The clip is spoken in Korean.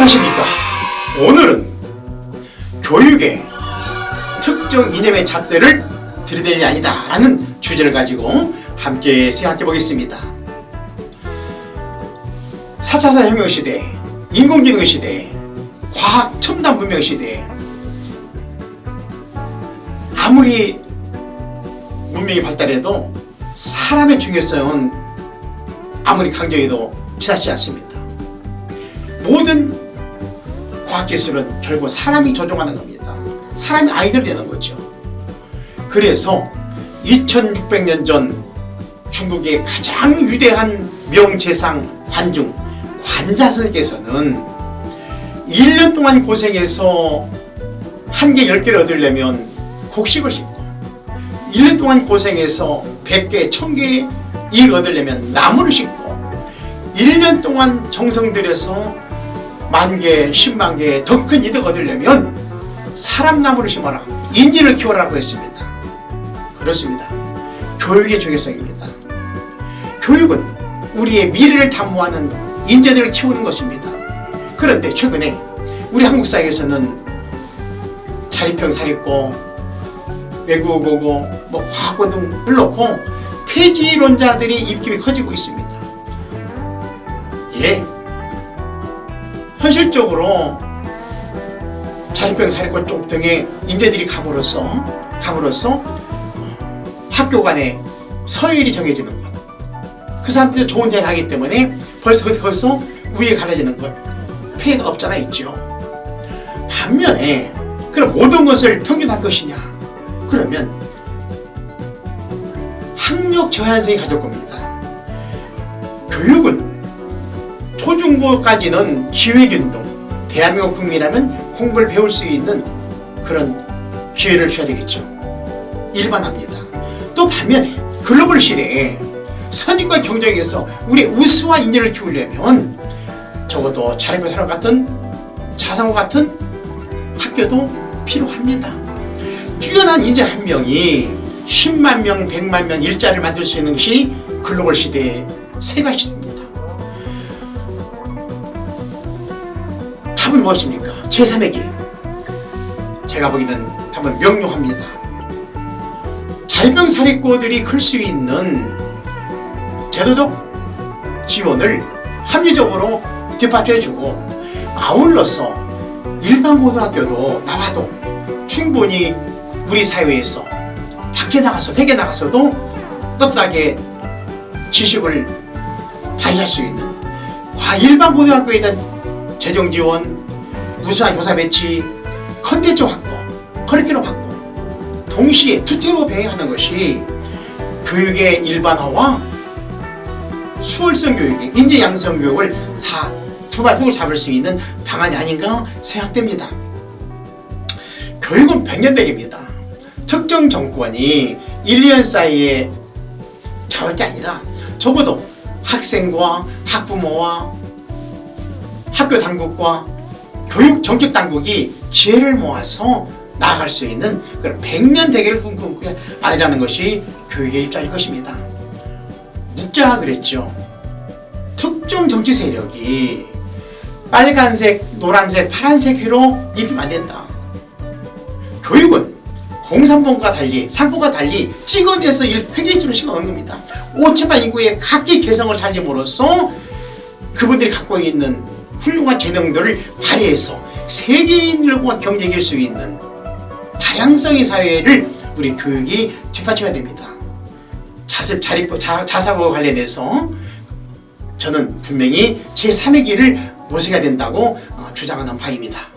안녕하십니까? 오늘은 교육의 특정 이념의 잣대를 들이댈 일 아니다 라는 주제를 가지고 함께 생각해 보겠습니다. 4차 혁명시대 인공지능 시대 과학 첨단 문명 시대. 아무리 문명이 발달해도 사람의 중요성은 아무리 강조해도 지나치지 않습니다. 모든 과학기술은 결국 사람이 조종하는 겁니다. 사람이 아이디어를 내는 거죠. 그래서 2600년 전 중국의 가장 위대한 명재상 관중 관자선께서는 1년 동안 고생해서 한 개, 10개를 얻으려면 곡식을 심고 1년 동안 고생해서 100개, 1000개 일 얻으려면 나무를 심고 1년 동안 정성 들여서 만개, 십만개 더 큰 이득 얻으려면 사람 나무를 심어라. 인지를 키워라고 했습니다. 그렇습니다. 교육의 중요성입니다. 교육은 우리의 미래를 담보하는 인재들을 키우는 것입니다. 그런데 최근에 우리 한국 사회에서는 자립형 사립고 외국어고 뭐 과학고 등을 놓고 폐지론자들이 입김이 커지고 있습니다. 예, 현실적으로 자립병 사립고 쪽 등의 인재들이 감으로써 감으로써 학교 간의 서열이 정해지는 것. 그 사람들이 좋은 대 가기 때문에 벌써 거기서 위에 갈라지는 것. 폐해가 없잖아 있죠. 반면에 그럼 모든 것을 평균할 것이냐? 그러면 학력 저하생이 가질 겁니다. 교육은 초중고까지는 기획운동 대한민국 국민이라면 공부를 배울 수 있는 그런 기회를 줘야 되겠죠. 일반합니다. 또 반면에 글로벌 시대에 선임과 경쟁에서 우리 우수와 인재를 키우려면 적어도 자립과 사람 같은 자상호 같은 학교도 필요합니다. 뛰어난 인재 한 명이 10만 명, 100만 명 일자리를 만들 수 있는 것이 글로벌 시대의 세가 시대입니다 답은 무엇입니까? 제3의 길 제가 보기에는 답은 명료합니다 자립병 사립고들이 클 수 있는 제도적 지원을 합리적으로 뒷받쳐주고 아울러서 일반 고등학교도 나와도 충분히 우리 사회에서 밖에 나가서 세계 나가서도 떳떳하게 지식을 발휘할 수 있는 일반 고등학교에 대한 재정 지원, 우수한 교사 배치, 컨텐츠 확보, 커리큘럼 확보 동시에 투태로 병행하는 것이 교육의 일반화와 수월성 교육의 인재 양성 교육을 다 두발통을 잡을 수 있는 방안이 아닌가 생각됩니다. 교육은 백년대계입니다. 특정 정권이 1, 2년 사이에 잡을 게 아니라 적어도 학생과 학부모와 학교 당국과 교육 정책 당국이 지혜를 모아서 나아갈 수 있는 그런 백년 대계를 꿈꾸고 아니라는 것이 교육의 입장일 것입니다. 묵자가 그랬죠. 특정 정치 세력이 빨간색, 노란색, 파란색 회로 입히면 안 된다. 교육은 공산봉과 달리, 상보과 달리 찍어내서 획일적으로 심어놓는 겁니다. 5천만 인구의 각기 개성을 살림으로써 그분들이 갖고 있는 훌륭한 재능들을 발휘해서 세계인들과 경쟁할 수 있는 다양성의 사회를 우리 교육이 뒷받쳐야 됩니다. 자습, 자립, 자, 자사고 관련해서 저는 분명히 제3의 길을 모색해야 된다고 어, 주장하는 바입니다.